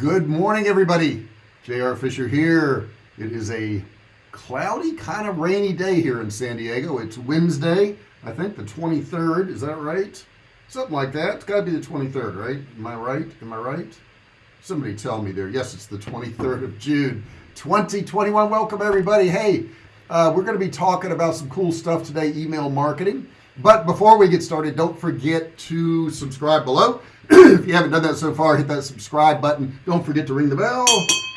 good morning everybody. JR Fisher here. It is a cloudy kind of rainy day here in San Diego. It's Wednesday I think the 23rd is that right? Something like that. It's got to be the 23rd right? Am I right? Am I right? Somebody tell me there. Yes it's the 23rd of June 2021 welcome everybody. Hey uh, we're going to be talking about some cool stuff today email marketing. But before we get started don't forget to subscribe below if you haven't done that so far hit that subscribe button. Don't forget to ring the bell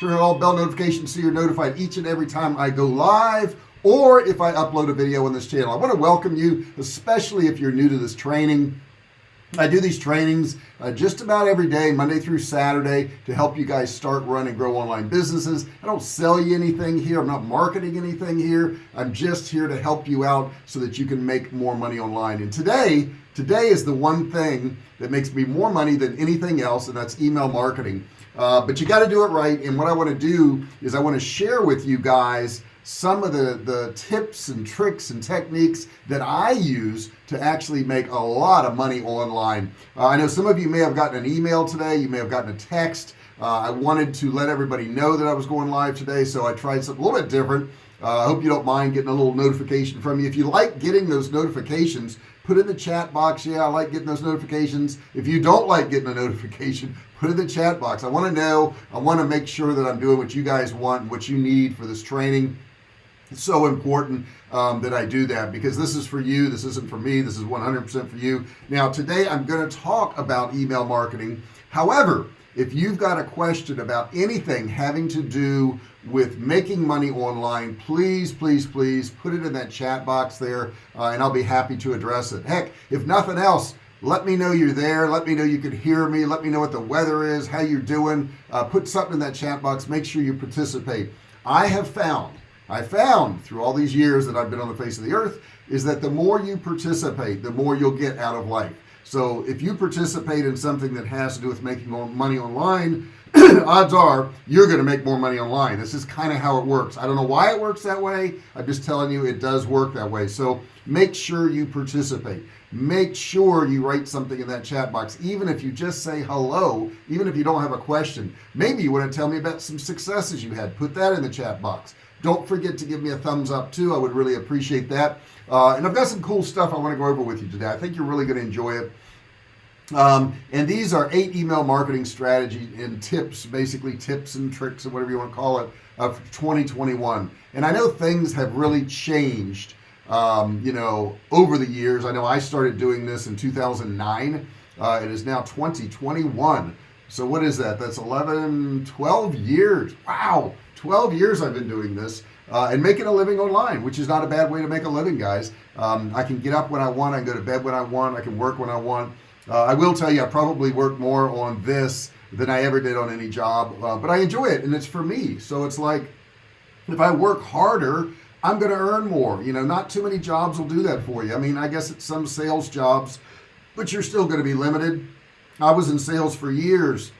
turn on all bell notifications so you're notified each and every time I go live or if I upload a video on this channel. I want to welcome you especially if you're new to this training I do these trainings uh, just about every day Monday through Saturday to help you guys start run and grow online businesses. I don't sell you anything here. I'm not marketing anything here. I'm just here to help you out so that you can make more money online. And today today is the one thing that makes me more money than anything else and that's email marketing. Uh, but you got to do it right and what I want to do is I want to share with you guys some of the the tips and tricks and techniques that I use to actually make a lot of money online. Uh, I know some of you may have gotten an email today you may have gotten a text. Uh, I wanted to let everybody know that I was going live today so I tried something a little bit different. Uh, I hope you don't mind getting a little notification from me. If you like getting those notifications put in the chat box. Yeah I like getting those notifications. If you don't like getting a notification put in the chat box. I want to know. I want to make sure that I'm doing what you guys want what you need for this training it's so important um, that I do that because this is for you this isn't for me this is 100% for you. Now today I'm going to talk about email marketing. However if you've got a question about anything having to do with making money online please please please put it in that chat box there uh, and I'll be happy to address it. Heck if nothing else let me know you're there let me know you can hear me let me know what the weather is how you're doing uh, put something in that chat box make sure you participate. I have found I found through all these years that I've been on the face of the earth is that the more you participate the more you'll get out of life. So if you participate in something that has to do with making more money online odds are you're gonna make more money online. This is kind of how it works. I don't know why it works that way. I'm just telling you it does work that way. So make sure you participate. Make sure you write something in that chat box even if you just say hello even if you don't have a question. Maybe you want to tell me about some successes you had. Put that in the chat box don't forget to give me a thumbs up too. I would really appreciate that. Uh, and I've got some cool stuff I want to go over with you today. I think you're really going to enjoy it. Um, and these are eight email marketing strategy and tips basically tips and tricks and whatever you want to call it of 2021 and I know things have really changed um, you know over the years. I know I started doing this in 2009 uh, it is now 2021 so what is that? That's 11 12 years. Wow 12 years I've been doing this uh, and making a living online which is not a bad way to make a living guys. Um, I can get up when I want I can go to bed when I want I can work when I want. Uh, I will tell you I probably work more on this than I ever did on any job uh, but I enjoy it and it's for me. So it's like if I work harder I'm gonna earn more. You know not too many jobs will do that for you. I mean I guess it's some sales jobs but you're still going to be limited. I was in sales for years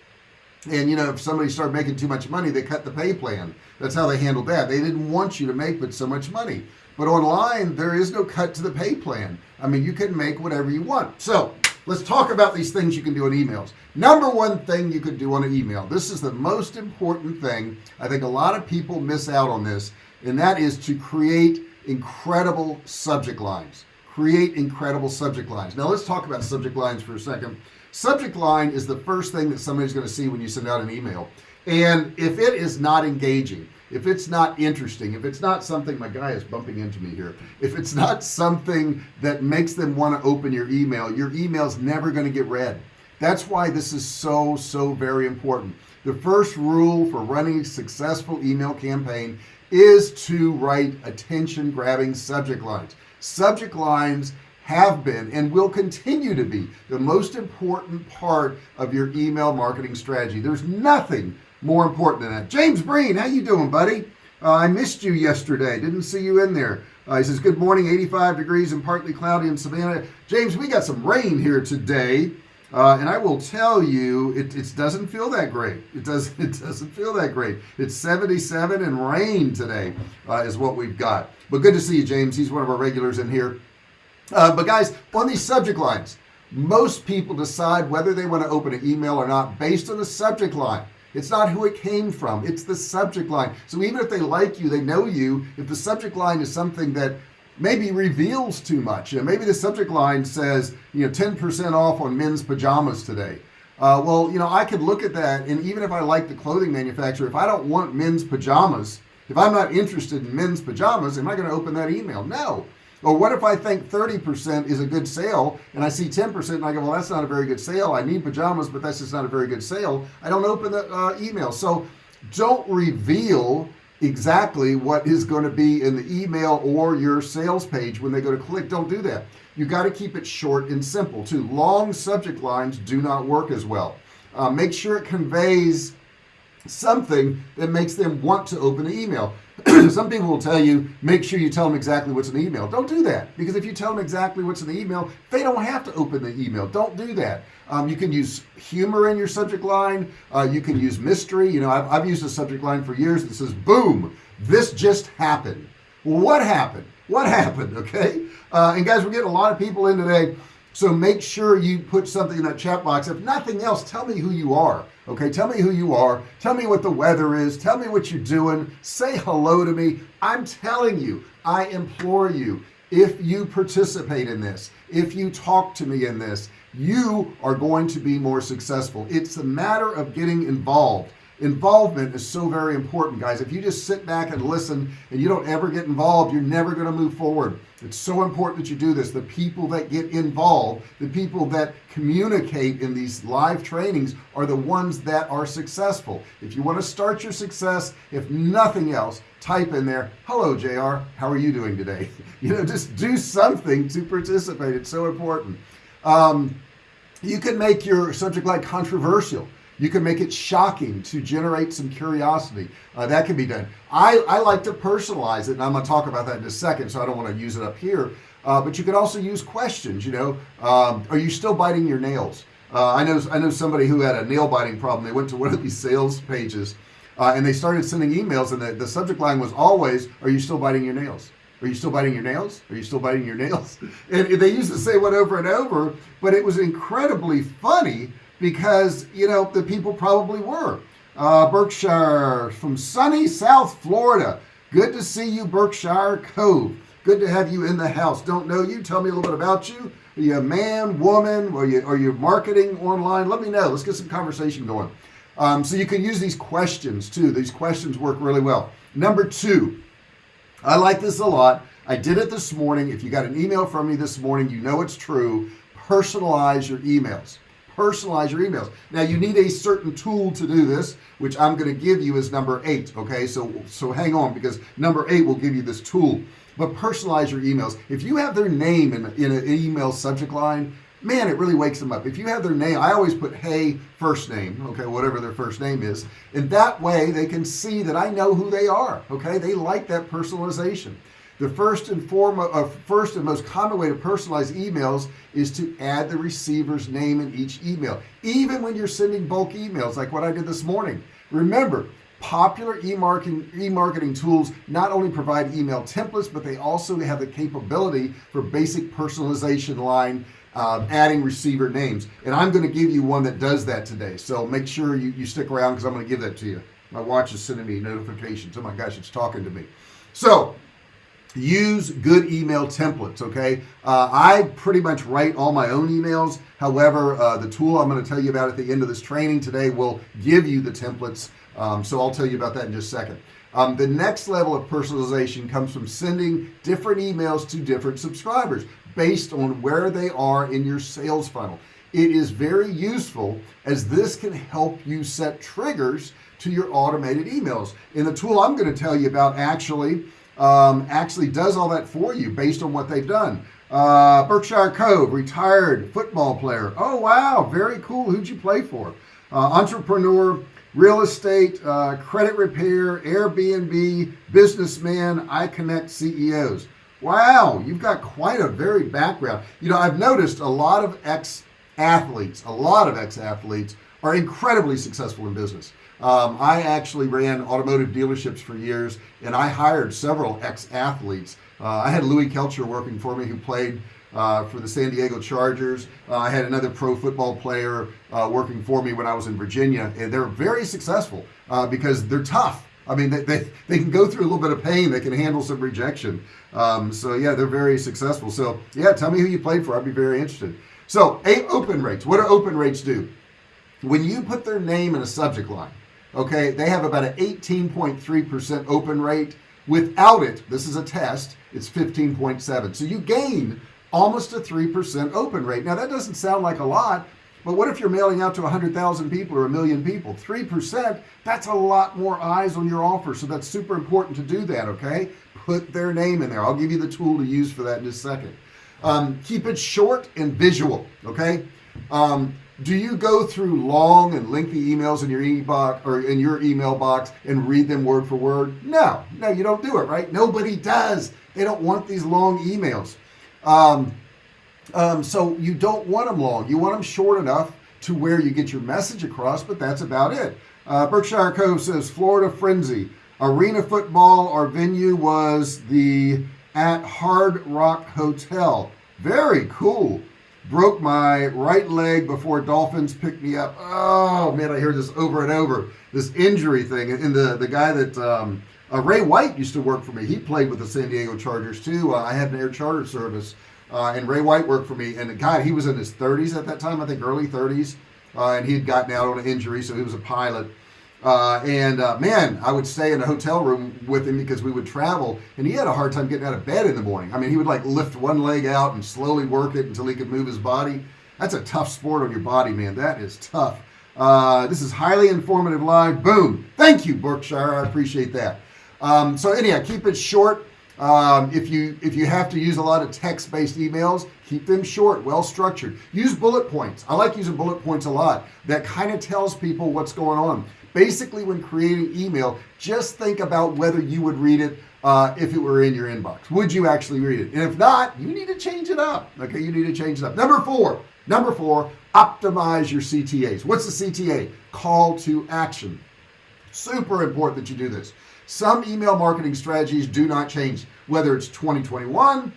and you know if somebody started making too much money they cut the pay plan. That's how they handled that. They didn't want you to make but so much money. But online there is no cut to the pay plan. I mean you can make whatever you want. So let's talk about these things you can do on emails. Number one thing you could do on an email. This is the most important thing. I think a lot of people miss out on this and that is to create incredible subject lines. Create incredible subject lines. Now let's talk about subject lines for a second subject line is the first thing that somebody's going to see when you send out an email. And if it is not engaging if it's not interesting if it's not something my guy is bumping into me here. If it's not something that makes them want to open your email your email's never going to get read. That's why this is so so very important. The first rule for running a successful email campaign is to write attention grabbing subject lines. Subject lines have been and will continue to be the most important part of your email marketing strategy. There's nothing more important than that. James Breen how you doing buddy? Uh, I missed you yesterday. Didn't see you in there. Uh, he says good morning 85 degrees and partly cloudy in Savannah. James we got some rain here today uh, and I will tell you it, it doesn't feel that great. It does it doesn't feel that great. It's 77 and rain today uh, is what we've got. But good to see you James. He's one of our regulars in here uh, but guys on these subject lines most people decide whether they want to open an email or not based on the subject line. It's not who it came from it's the subject line. So even if they like you they know you if the subject line is something that maybe reveals too much you know, maybe the subject line says you know 10% off on men's pajamas today. Uh, well you know I could look at that and even if I like the clothing manufacturer if I don't want men's pajamas if I'm not interested in men's pajamas am I going to open that email? No or what if I think 30% is a good sale and I see 10% and I go well that's not a very good sale. I need pajamas but that's just not a very good sale. I don't open the uh, email. So don't reveal exactly what is going to be in the email or your sales page when they go to click. Don't do that. You got to keep it short and simple too. Long subject lines do not work as well. Uh, make sure it conveys something that makes them want to open the email some people will tell you make sure you tell them exactly what's in the email. Don't do that because if you tell them exactly what's in the email they don't have to open the email. Don't do that. Um, you can use humor in your subject line. Uh, you can use mystery. You know I've, I've used a subject line for years that says boom this just happened. What happened? What happened? Okay? Uh, and guys we're getting a lot of people in today so make sure you put something in that chat box. If nothing else tell me who you are okay? Tell me who you are. Tell me what the weather is. Tell me what you're doing. Say hello to me. I'm telling you I implore you if you participate in this if you talk to me in this you are going to be more successful. It's a matter of getting involved involvement is so very important guys. If you just sit back and listen and you don't ever get involved you're never going to move forward. It's so important that you do this. The people that get involved the people that communicate in these live trainings are the ones that are successful. If you want to start your success if nothing else type in there hello JR how are you doing today? You know just do something to participate. It's so important. Um, you can make your subject line controversial you can make it shocking to generate some curiosity. Uh, that can be done. I, I like to personalize it and I'm gonna talk about that in a second so I don't want to use it up here. Uh, but you can also use questions you know. Um, are you still biting your nails? Uh, I know I know somebody who had a nail biting problem. They went to one of these sales pages uh, and they started sending emails and the, the subject line was always are you still biting your nails? Are you still biting your nails? Are you still biting your nails? And they used to say one over and over but it was incredibly funny because you know the people probably were. Uh, Berkshire from sunny South Florida. Good to see you Berkshire Cove. Good to have you in the house. Don't know you. Tell me a little bit about you. Are you a man woman? Are you are you marketing online? Let me know. Let's get some conversation going. Um, so you can use these questions too. These questions work really well. Number two I like this a lot. I did it this morning. If you got an email from me this morning you know it's true. Personalize your emails personalize your emails. Now you need a certain tool to do this which I'm going to give you as number eight okay? So so hang on because number eight will give you this tool. But personalize your emails. If you have their name in, in an email subject line man it really wakes them up. If you have their name I always put hey first name okay whatever their first name is. And that way they can see that I know who they are okay? They like that personalization the first and foremost uh, first and most common way to personalize emails is to add the receiver's name in each email even when you're sending bulk emails like what I did this morning. Remember popular e-marketing e-marketing tools not only provide email templates but they also have the capability for basic personalization line uh, adding receiver names. And I'm going to give you one that does that today. So make sure you, you stick around because I'm going to give that to you. My watch is sending me notifications. Oh my gosh it's talking to me. So use good email templates okay? Uh, I pretty much write all my own emails. However uh, the tool I'm going to tell you about at the end of this training today will give you the templates. Um, so I'll tell you about that in just a second. Um, the next level of personalization comes from sending different emails to different subscribers based on where they are in your sales funnel. It is very useful as this can help you set triggers to your automated emails. In the tool I'm going to tell you about actually um, actually does all that for you based on what they've done. Uh, Berkshire Cove retired football player. Oh wow very cool. Who'd you play for? Uh, entrepreneur real estate uh, credit repair Airbnb businessman I connect CEOs wow you've got quite a varied background. You know I've noticed a lot of ex athletes a lot of ex athletes are incredibly successful in business um, I actually ran automotive dealerships for years and I hired several ex-athletes uh, I had Louie Kelcher working for me who played uh, for the San Diego Chargers. Uh, I had another pro football player uh, working for me when I was in Virginia, and they're very successful uh, because they're tough. I mean, they, they, they, can go through a little bit of pain. They can handle some rejection. Um, so yeah, they're very successful. So yeah, tell me who you played for. I'd be very interested. So eight open rates. What do open rates do? When you put their name in a subject line, okay, they have about an 18.3% open rate. Without it, this is a test, it's 15.7. So you gain almost a 3% open rate. Now that doesn't sound like a lot, but what if you're mailing out to 100,000 people or a million people? 3%, that's a lot more eyes on your offer. So that's super important to do that, okay? Put their name in there. I'll give you the tool to use for that in a second. Um, keep it short and visual, okay? Um, do you go through long and lengthy emails in your e-box or in your email box and read them word for word? No, no, you don't do it, right? Nobody does. They don't want these long emails. Um, um, so you don't want them long. You want them short enough to where you get your message across, but that's about it. Uh, Berkshire Cove says Florida Frenzy. Arena football, our venue was the at Hard Rock Hotel. Very cool. Broke my right leg before Dolphins picked me up. Oh man, I hear this over and over. This injury thing. And the, the guy that um, uh, Ray White used to work for me. He played with the San Diego Chargers too. Uh, I had an air charter service uh, and Ray White worked for me. And God, he was in his 30s at that time, I think early 30s, uh, and he had gotten out on an injury, so he was a pilot. Uh, and uh, man, I would stay in a hotel room with him because we would travel, and he had a hard time getting out of bed in the morning. I mean, he would like lift one leg out and slowly work it until he could move his body. That's a tough sport on your body, man. That is tough. Uh, this is highly informative live. Boom. Thank you, Berkshire. I appreciate that. Um, so anyhow, keep it short um, if you if you have to use a lot of text-based emails keep them short well structured use bullet points I like using bullet points a lot that kind of tells people what's going on basically when creating email just think about whether you would read it uh, if it were in your inbox. Would you actually read it? And if not you need to change it up okay? You need to change it up. Number four number four optimize your CTAs what's the CTA call to action. Super important that you do this. Some email marketing strategies do not change whether it's 2021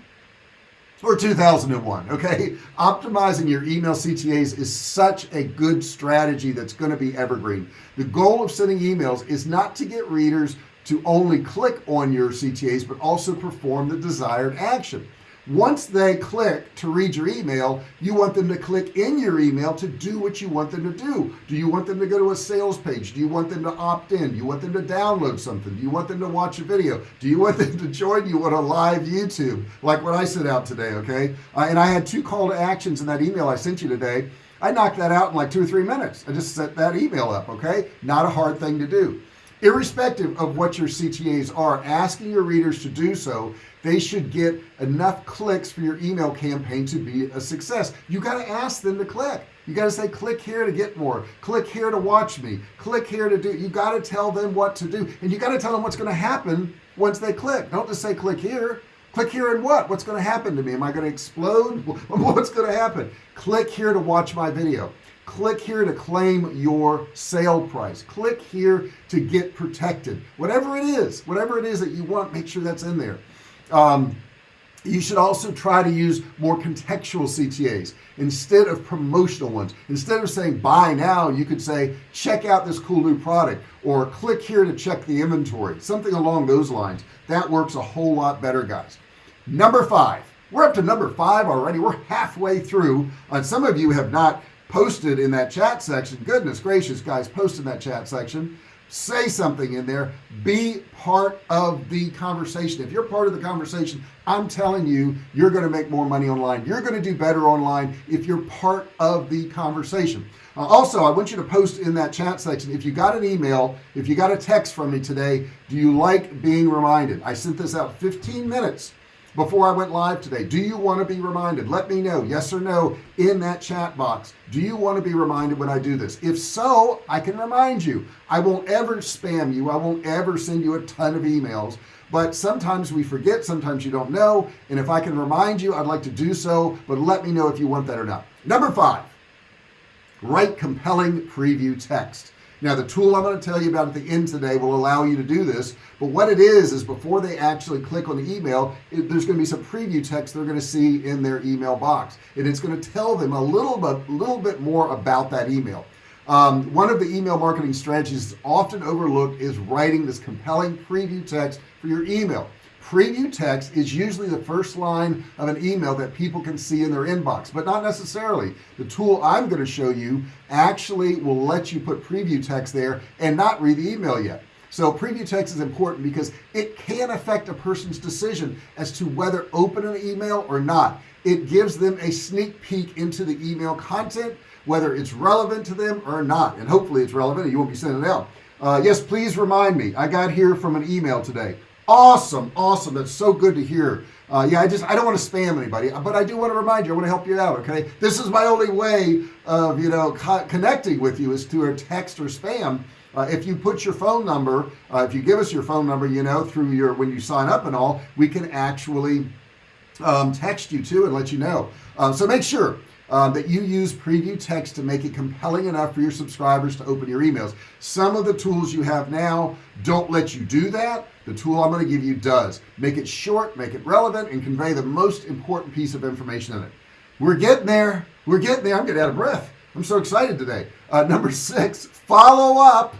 or 2001 okay? Optimizing your email CTAs is such a good strategy that's going to be evergreen. The goal of sending emails is not to get readers to only click on your CTAs but also perform the desired action once they click to read your email you want them to click in your email to do what you want them to do. Do you want them to go to a sales page? Do you want them to opt in? Do you want them to download something? Do you want them to watch a video? Do you want them to join you on a live YouTube? Like what I sent out today okay? Uh, and I had two call to actions in that email I sent you today. I knocked that out in like two or three minutes. I just set that email up okay? Not a hard thing to do. Irrespective of what your CTAs are asking your readers to do so they should get enough clicks for your email campaign to be a success. You got to ask them to click. You got to say click here to get more. Click here to watch me. Click here to do you got to tell them what to do. And you got to tell them what's going to happen once they click. Don't just say click here. Click here and what? What's going to happen to me? Am I going to explode? What's going to happen? Click here to watch my video. Click here to claim your sale price. Click here to get protected. Whatever it is whatever it is that you want make sure that's in there um, you should also try to use more contextual CTAs instead of promotional ones. Instead of saying buy now you could say check out this cool new product or click here to check the inventory. Something along those lines. That works a whole lot better guys. Number five. We're up to number five already. We're halfway through and some of you have not posted in that chat section. Goodness gracious guys post in that chat section say something in there. Be part of the conversation. If you're part of the conversation I'm telling you you're going to make more money online. You're going to do better online if you're part of the conversation. Uh, also I want you to post in that chat section if you got an email if you got a text from me today do you like being reminded? I sent this out 15 minutes before I went live today. Do you want to be reminded? Let me know yes or no in that chat box. Do you want to be reminded when I do this? If so I can remind you. I won't ever spam you. I won't ever send you a ton of emails. But sometimes we forget sometimes you don't know. And if I can remind you I'd like to do so. But let me know if you want that or not. Number five write compelling preview text now the tool I'm going to tell you about at the end today will allow you to do this but what it is is before they actually click on the email it, there's going to be some preview text they're going to see in their email box and it's going to tell them a little bit little bit more about that email. Um, one of the email marketing strategies often overlooked is writing this compelling preview text for your email preview text is usually the first line of an email that people can see in their inbox but not necessarily. The tool I'm going to show you actually will let you put preview text there and not read the email yet. So preview text is important because it can affect a person's decision as to whether open an email or not. It gives them a sneak peek into the email content whether it's relevant to them or not and hopefully it's relevant you won't be sending it out. Uh, yes please remind me. I got here from an email today awesome awesome. That's so good to hear. Uh, yeah I just I don't want to spam anybody but I do want to remind you I want to help you out okay? This is my only way of you know co connecting with you is through a text or spam. Uh, if you put your phone number uh, if you give us your phone number you know through your when you sign up and all we can actually um, text you too and let you know. Uh, so make sure um, that you use preview text to make it compelling enough for your subscribers to open your emails. Some of the tools you have now don't let you do that the tool I'm going to give you does. Make it short make it relevant and convey the most important piece of information in it. We're getting there. We're getting there. I'm getting out of breath. I'm so excited today. Uh, number six follow up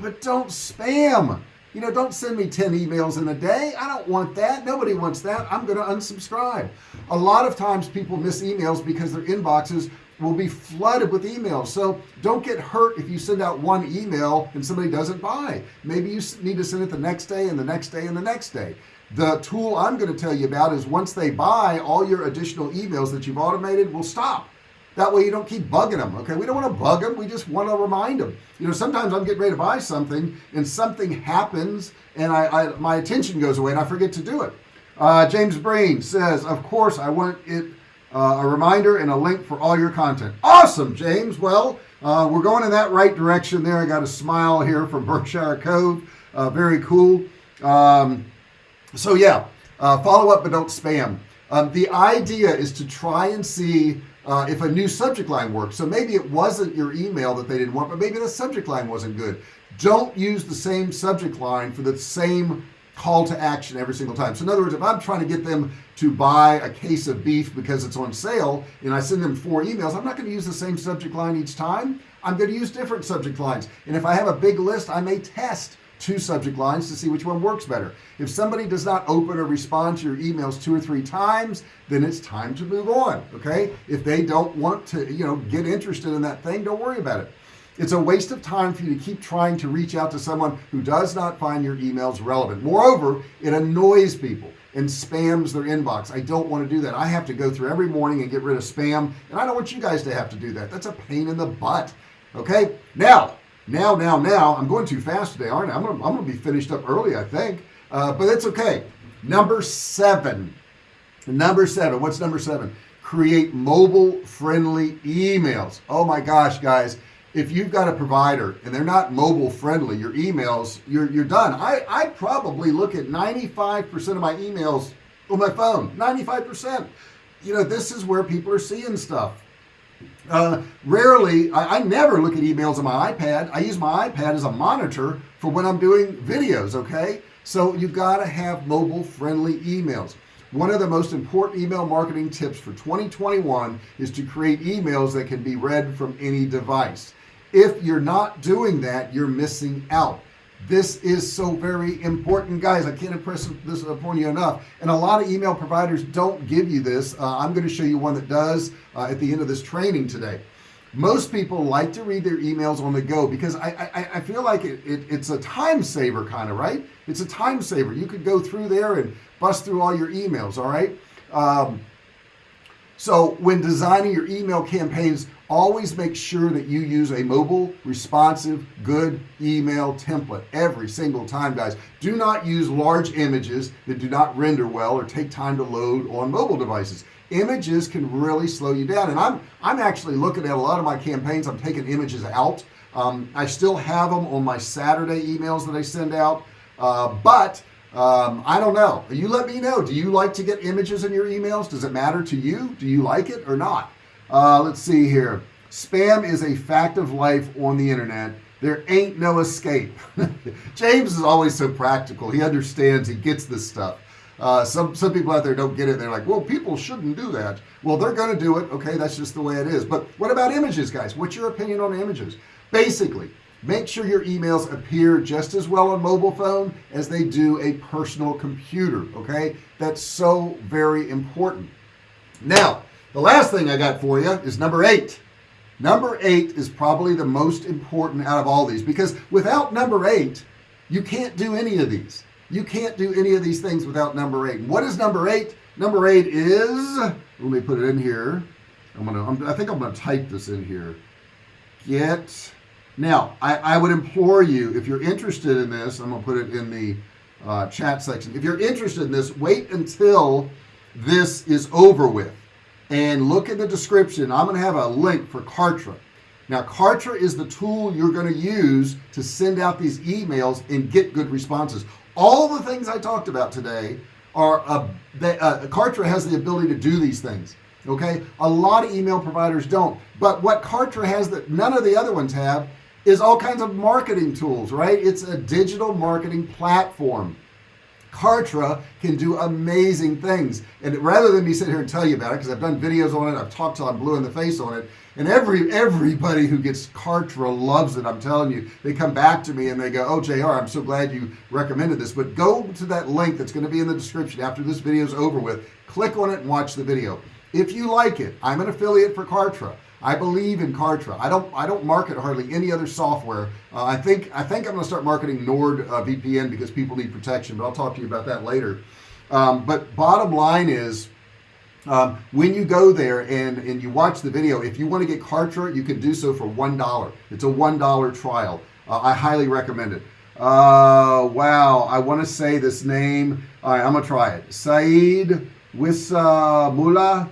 but don't spam. You know don't send me 10 emails in a day. I don't want that. Nobody wants that. I'm gonna unsubscribe. A lot of times people miss emails because their inboxes will be flooded with emails. So don't get hurt if you send out one email and somebody doesn't buy. Maybe you need to send it the next day and the next day and the next day. The tool I'm going to tell you about is once they buy all your additional emails that you've automated will stop. That way you don't keep bugging them okay? We don't want to bug them we just want to remind them you know sometimes I'm getting ready to buy something and something happens and I, I my attention goes away and I forget to do it. Uh, James Breen says of course I want it uh, a reminder and a link for all your content. Awesome James. Well uh, we're going in that right direction there. I got a smile here from Berkshire Cove. Uh, very cool. Um, so yeah uh, follow up but don't spam. Um, the idea is to try and see uh, if a new subject line works. So maybe it wasn't your email that they didn't want but maybe the subject line wasn't good. Don't use the same subject line for the same call to action every single time. So in other words if I'm trying to get them to buy a case of beef because it's on sale and I send them four emails I'm not going to use the same subject line each time. I'm going to use different subject lines. And if I have a big list I may test two subject lines to see which one works better. If somebody does not open or respond to your emails two or three times then it's time to move on okay? If they don't want to you know get interested in that thing don't worry about it it's a waste of time for you to keep trying to reach out to someone who does not find your emails relevant. Moreover it annoys people and spams their inbox. I don't want to do that. I have to go through every morning and get rid of spam and I don't want you guys to have to do that. That's a pain in the butt okay? Now now now now I'm going too fast today aren't I? I'm gonna, I'm gonna be finished up early I think uh, but that's okay. Number seven. Number seven. What's number seven? Create mobile friendly emails. Oh my gosh guys if you've got a provider and they're not mobile friendly your emails you're, you're done. I, I probably look at 95% of my emails on my phone 95% you know this is where people are seeing stuff. Uh, rarely I, I, never look at emails on my iPad. I use my iPad as a monitor for when I'm doing videos okay? So you've got to have mobile friendly emails. One of the most important email marketing tips for 2021 is to create emails that can be read from any device if you're not doing that you're missing out. This is so very important guys. I can't impress this upon you enough. And a lot of email providers don't give you this. Uh, I'm going to show you one that does uh, at the end of this training today. Most people like to read their emails on the go because I, I, I feel like it, it, it's a time saver kind of right? It's a time saver. You could go through there and bust through all your emails all right? Um, so when designing your email campaigns always make sure that you use a mobile responsive good email template every single time guys. Do not use large images that do not render well or take time to load on mobile devices. Images can really slow you down and I'm I'm actually looking at a lot of my campaigns. I'm taking images out. Um, I still have them on my Saturday emails that I send out uh, but um, I don't know. You let me know. Do you like to get images in your emails? Does it matter to you? Do you like it or not uh, let's see here. Spam is a fact of life on the internet. There ain't no escape. James is always so practical. He understands. He gets this stuff. Uh, some some people out there don't get it. They're like well people shouldn't do that. Well they're gonna do it. Okay that's just the way it is. But what about images guys? What's your opinion on images? Basically make sure your emails appear just as well on mobile phone as they do a personal computer okay? That's so very important. Now the last thing I got for you is number eight. Number eight is probably the most important out of all these because without number eight you can't do any of these. You can't do any of these things without number eight. What is number eight? Number eight is let me put it in here. I'm gonna I'm, I think I'm gonna type this in here. Get now I, I would implore you if you're interested in this I'm gonna put it in the uh, chat section. If you're interested in this wait until this is over with and look in the description. I'm gonna have a link for Kartra. Now Kartra is the tool you're going to use to send out these emails and get good responses. All the things I talked about today are uh, they, uh, Kartra has the ability to do these things okay? A lot of email providers don't. But what Kartra has that none of the other ones have is all kinds of marketing tools right? It's a digital marketing platform Kartra can do amazing things. And rather than me sit here and tell you about it because I've done videos on it I've talked till I'm blue in the face on it and every everybody who gets Kartra loves it I'm telling you. They come back to me and they go oh JR I'm so glad you recommended this. But go to that link that's going to be in the description after this video is over with. Click on it and watch the video. If you like it I'm an affiliate for Kartra I believe in Kartra. I don't I don't market hardly any other software. Uh, I think I think I'm gonna start marketing Nord uh, VPN because people need protection but I'll talk to you about that later. Um, but bottom line is um, when you go there and and you watch the video if you want to get Kartra you can do so for one dollar. It's a one dollar trial. Uh, I highly recommend it. Uh, wow I want to say this name. All right I'm gonna try it. Saeed Wisamula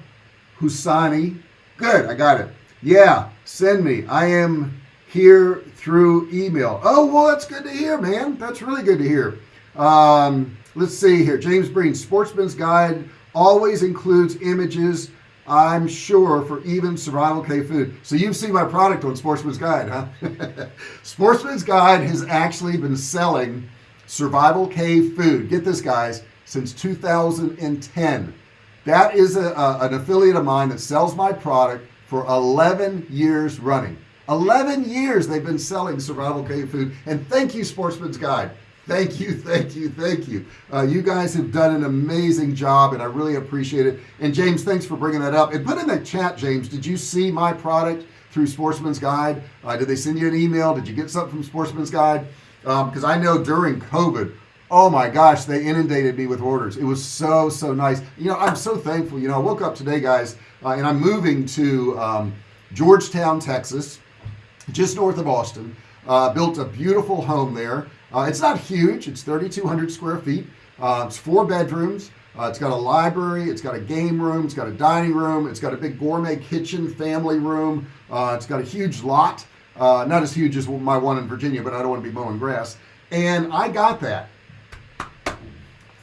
Husani good I got it yeah send me. I am here through email. Oh well that's good to hear man. That's really good to hear. Um, let's see here. James Breen sportsman's guide always includes images I'm sure for even survival cave food. So you've seen my product on sportsman's guide huh? Sportsman's guide has actually been selling survival cave food get this guys since 2010 that is a, a, an affiliate of mine that sells my product for 11 years running. 11 years they've been selling survival cave food and thank you sportsman's guide. Thank you thank you thank you. Uh, you guys have done an amazing job and I really appreciate it. And James thanks for bringing that up. And put in the chat James did you see my product through sportsman's guide? Uh, did they send you an email? Did you get something from sportsman's guide? Because um, I know during COVID oh my gosh they inundated me with orders. It was so so nice. You know I'm so thankful. You know I woke up today guys uh, and I'm moving to um, Georgetown Texas just north of Austin. Uh, built a beautiful home there. Uh, it's not huge. It's 3,200 square feet. Uh, it's four bedrooms. Uh, it's got a library. It's got a game room. It's got a dining room. It's got a big gourmet kitchen family room. Uh, it's got a huge lot. Not as huge as my one in Virginia but I don't want to be mowing grass. And I got that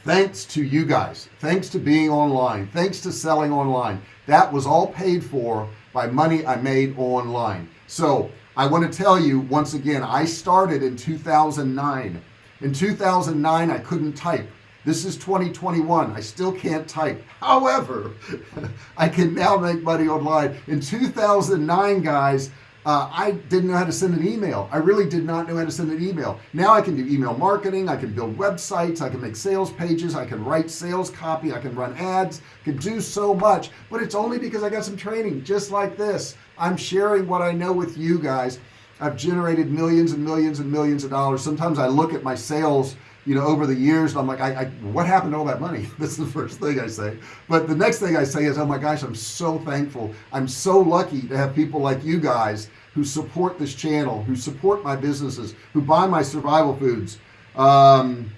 thanks to you guys. Thanks to being online. Thanks to selling online. That was all paid for by money I made online. So I want to tell you once again I started in 2009 in 2009 I couldn't type. This is 2021 I still can't type. However I can now make money online. In 2009 guys uh, I didn't know how to send an email. I really did not know how to send an email. Now I can do email marketing I can build websites I can make sales pages I can write sales copy I can run ads can do so much. But it's only because I got some training just like this. I'm sharing what I know with you guys. I've generated millions and millions and millions of dollars. Sometimes I look at my sales you know over the years I'm like I, I, what happened to all that money? That's the first thing I say. But the next thing I say is oh my gosh I'm so thankful. I'm so lucky to have people like you guys who support this channel who support my businesses who buy my survival foods. Um,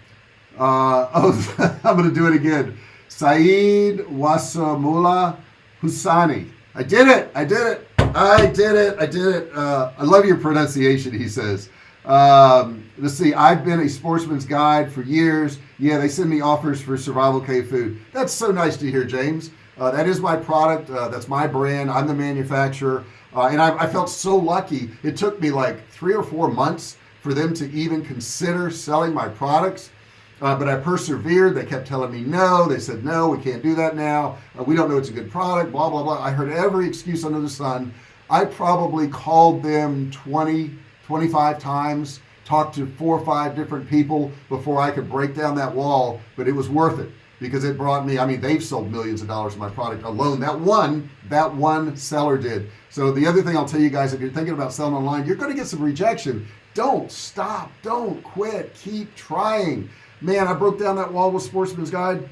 uh, oh I'm gonna do it again. Saeed Wasamula Husani. I did it I did it I did it I did it. Uh, I love your pronunciation he says um, let's see I've been a sportsman's guide for years yeah they send me offers for survival cave food that's so nice to hear James Uh, that is my product. Uh, that's my brand. I'm the manufacturer. Uh, and I, I, felt so lucky. It took me like three or four months for them to even consider selling my products. Uh, but I persevered. They kept telling me no. They said, no, we can't do that now. Uh, we don't know it's a good product, blah, blah, blah. I heard every excuse under the sun. I probably called them 20, 25 times, talked to four or five different people before I could break down that wall, but it was worth it because it brought me, I mean, they've sold millions of dollars of my product alone. That one, that one seller did. So the other thing I'll tell you guys, if you're thinking about selling online, you're going to get some rejection. Don't stop. Don't quit. Keep trying. Man, I broke down that wall with Sportsman's Guide.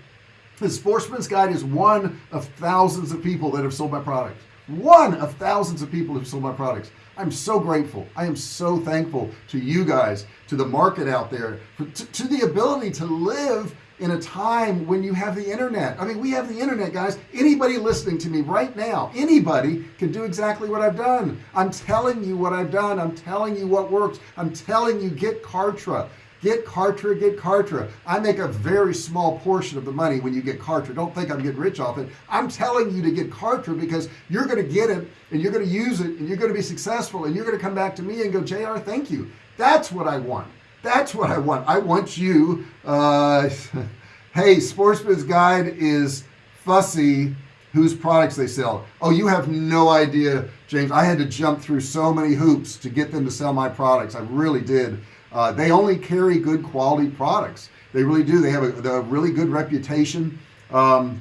The Sportsman's Guide is one of thousands of people that have sold my products. One of thousands of people who've sold my products. I'm so grateful. I am so thankful to you guys, to the market out there, to, to the ability to live in a time when you have the internet. I mean we have the internet guys. Anybody listening to me right now anybody can do exactly what I've done. I'm telling you what I've done. I'm telling you what works. I'm telling you get Kartra get Kartra get Kartra. I make a very small portion of the money when you get Kartra. Don't think I'm getting rich off it. I'm telling you to get Kartra because you're gonna get it and you're gonna use it and you're gonna be successful and you're gonna come back to me and go JR thank you. That's what I want. That's what I want. I want you uh, hey Sportsman's Guide is fussy whose products they sell. Oh you have no idea James. I had to jump through so many hoops to get them to sell my products. I really did uh, they only carry good quality products. They really do. They have a, a really good reputation. Um,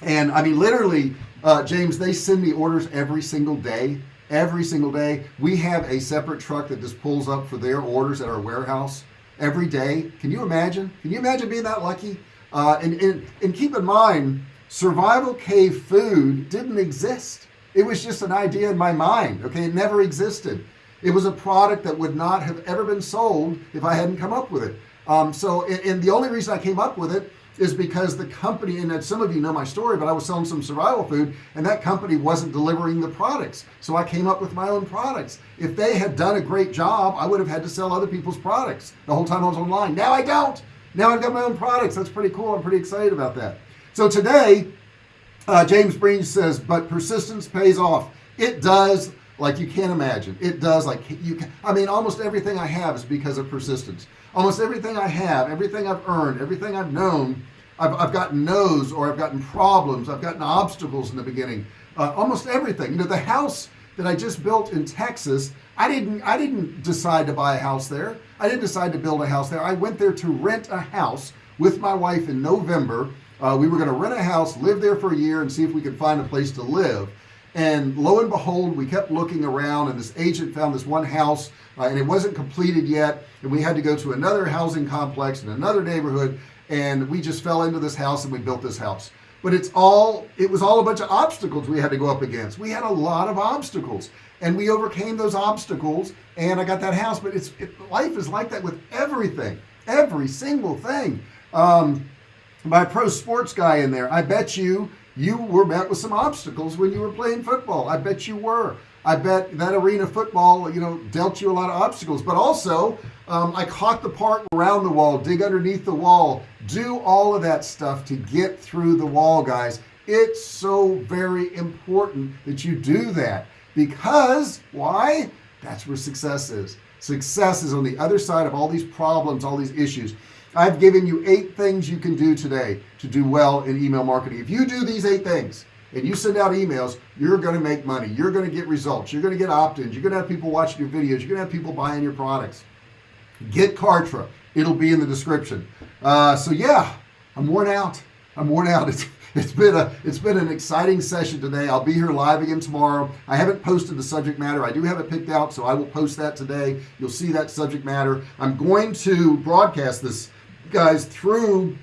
and I mean literally uh, James they send me orders every single day. Every single day. We have a separate truck that just pulls up for their orders at our warehouse every day. Can you imagine? Can you imagine being that lucky? Uh, and, and and keep in mind survival cave food didn't exist. It was just an idea in my mind okay? It never existed it was a product that would not have ever been sold if I hadn't come up with it. Um, so and, and the only reason I came up with it is because the company and some of you know my story but I was selling some survival food and that company wasn't delivering the products. So I came up with my own products. If they had done a great job I would have had to sell other people's products the whole time I was online. Now I don't. Now I've got my own products. That's pretty cool. I'm pretty excited about that. So today uh, James Breen says but persistence pays off. It does like you can't imagine. It does like you can I mean almost everything I have is because of persistence. Almost everything I have everything I've earned everything I've known I've, I've gotten no's or I've gotten problems I've gotten obstacles in the beginning. Uh, almost everything. You know the house that I just built in Texas I didn't I didn't decide to buy a house there. I didn't decide to build a house there. I went there to rent a house with my wife in November. Uh, we were going to rent a house live there for a year and see if we could find a place to live and lo and behold we kept looking around and this agent found this one house uh, and it wasn't completed yet. And we had to go to another housing complex in another neighborhood and we just fell into this house and we built this house. But it's all it was all a bunch of obstacles we had to go up against. We had a lot of obstacles and we overcame those obstacles and I got that house. But it's it, life is like that with everything every single thing. Um, my pro sports guy in there I bet you you were met with some obstacles when you were playing football. I bet you were. I bet that arena football you know dealt you a lot of obstacles. But also um, I caught the part around the wall dig underneath the wall. Do all of that stuff to get through the wall guys. It's so very important that you do that. Because why? That's where success is. Success is on the other side of all these problems all these issues I've given you eight things you can do today to do well in email marketing. If you do these eight things and you send out emails you're going to make money. You're going to get results. You're going to get opt-ins. You're going to have people watching your videos. You're going to have people buying your products. Get Kartra. It'll be in the description. Uh, so yeah I'm worn out. I'm worn out. It's it's been a it's been an exciting session today. I'll be here live again tomorrow. I haven't posted the subject matter. I do have it picked out so I will post that today. You'll see that subject matter. I'm going to broadcast this guys through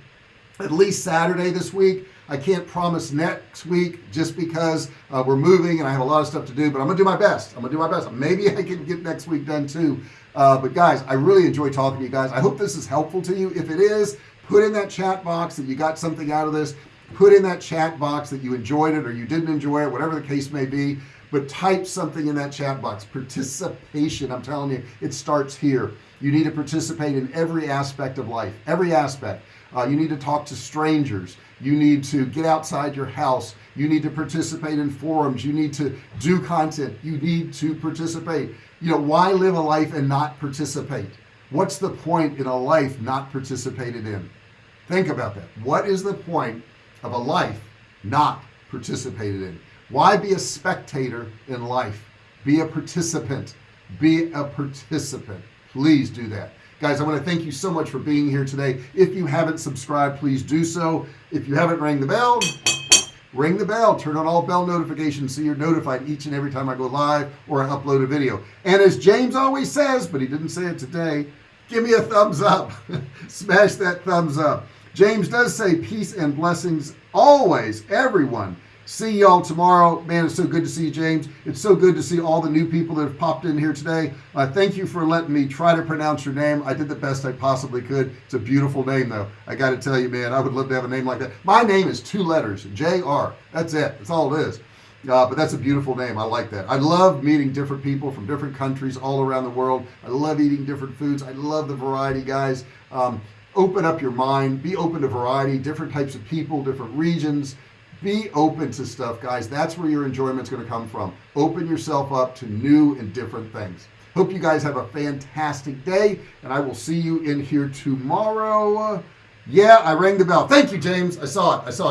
at least Saturday this week. I can't promise next week just because uh, we're moving and I have a lot of stuff to do but I'm gonna do my best. I'm gonna do my best. Maybe I can get next week done too. Uh, but guys I really enjoy talking to you guys. I hope this is helpful to you. If it is put in that chat box that you got something out of this. Put in that chat box that you enjoyed it or you didn't enjoy it whatever the case may be but type something in that chat box. Participation I'm telling you it starts here. You need to participate in every aspect of life every aspect. Uh, you need to talk to strangers. You need to get outside your house. You need to participate in forums. You need to do content. You need to participate. You know why live a life and not participate? What's the point in a life not participated in? Think about that. What is the point of a life not participated in why be a spectator in life? Be a participant. Be a participant. Please do that. Guys I want to thank you so much for being here today. If you haven't subscribed please do so. If you haven't rang the bell ring the bell. Turn on all bell notifications so you're notified each and every time I go live or I upload a video. And as James always says but he didn't say it today give me a thumbs up. Smash that thumbs up. James does say peace and blessings always everyone see y'all tomorrow. Man it's so good to see you James. It's so good to see all the new people that have popped in here today. Uh, thank you for letting me try to pronounce your name. I did the best I possibly could. It's a beautiful name though. I got to tell you man I would love to have a name like that. My name is two letters JR that's it. That's all it is. Uh, but that's a beautiful name. I like that. I love meeting different people from different countries all around the world. I love eating different foods. I love the variety guys. Um, open up your mind. Be open to variety different types of people different regions be open to stuff guys. That's where your enjoyment's going to come from. Open yourself up to new and different things. Hope you guys have a fantastic day and I will see you in here tomorrow. Yeah I rang the bell. Thank you James. I saw it. I saw it